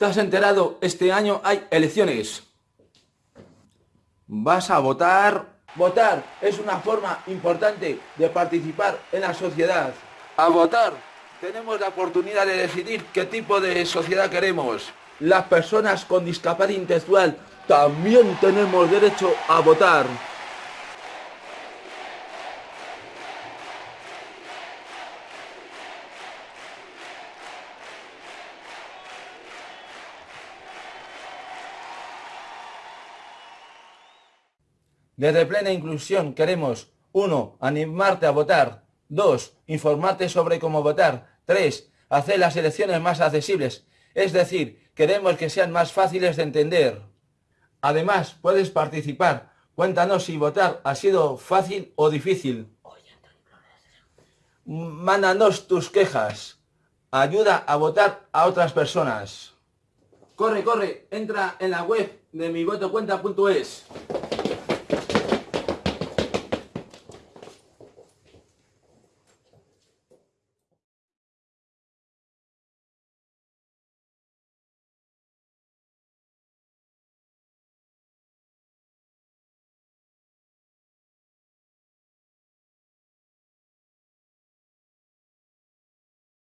¿Te has enterado? Este año hay elecciones. ¿Vas a votar? Votar es una forma importante de participar en la sociedad. A votar tenemos la oportunidad de decidir qué tipo de sociedad queremos. Las personas con discapacidad intelectual también tenemos derecho a votar. Desde Plena Inclusión queremos 1. Animarte a votar. 2. Informarte sobre cómo votar. 3. Hacer las elecciones más accesibles. Es decir, queremos que sean más fáciles de entender. Además, puedes participar. Cuéntanos si votar ha sido fácil o difícil. Mándanos tus quejas. Ayuda a votar a otras personas. Corre, corre, entra en la web de mivotocuenta.es.